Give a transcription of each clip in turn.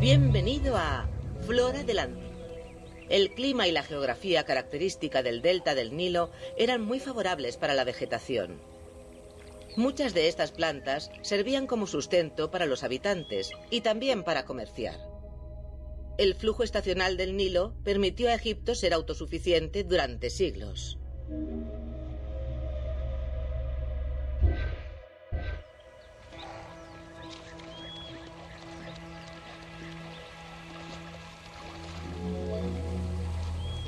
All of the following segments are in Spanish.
Bienvenido a Flora del Ande. El clima y la geografía característica del delta del Nilo eran muy favorables para la vegetación. Muchas de estas plantas servían como sustento para los habitantes y también para comerciar. El flujo estacional del Nilo permitió a Egipto ser autosuficiente durante siglos.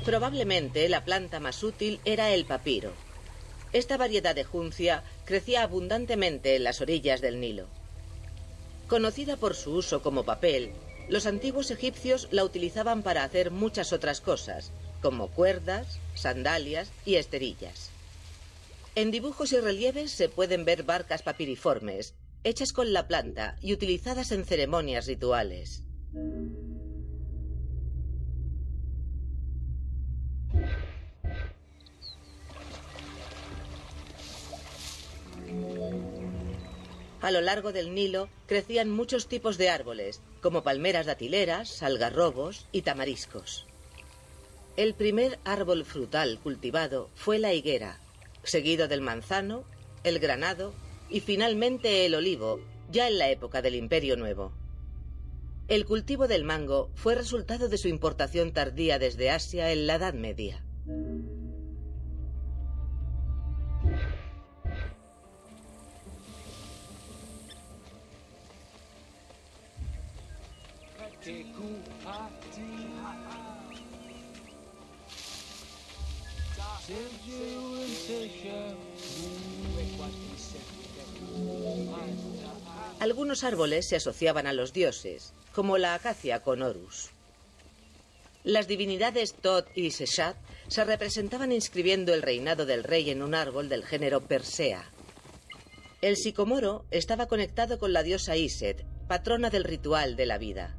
Probablemente la planta más útil era el papiro. Esta variedad de juncia crecía abundantemente en las orillas del Nilo. Conocida por su uso como papel, los antiguos egipcios la utilizaban para hacer muchas otras cosas, como cuerdas, sandalias y esterillas. En dibujos y relieves se pueden ver barcas papiriformes, hechas con la planta y utilizadas en ceremonias rituales. A lo largo del Nilo crecían muchos tipos de árboles, como palmeras datileras, algarrobos y tamariscos. El primer árbol frutal cultivado fue la higuera, seguido del manzano, el granado y finalmente el olivo, ya en la época del Imperio Nuevo. El cultivo del mango fue resultado de su importación tardía desde Asia en la Edad Media. Algunos árboles se asociaban a los dioses, como la acacia con Horus. Las divinidades Tot y Seshat se representaban inscribiendo el reinado del rey en un árbol del género Persea. El sicomoro estaba conectado con la diosa Iset, patrona del ritual de la vida.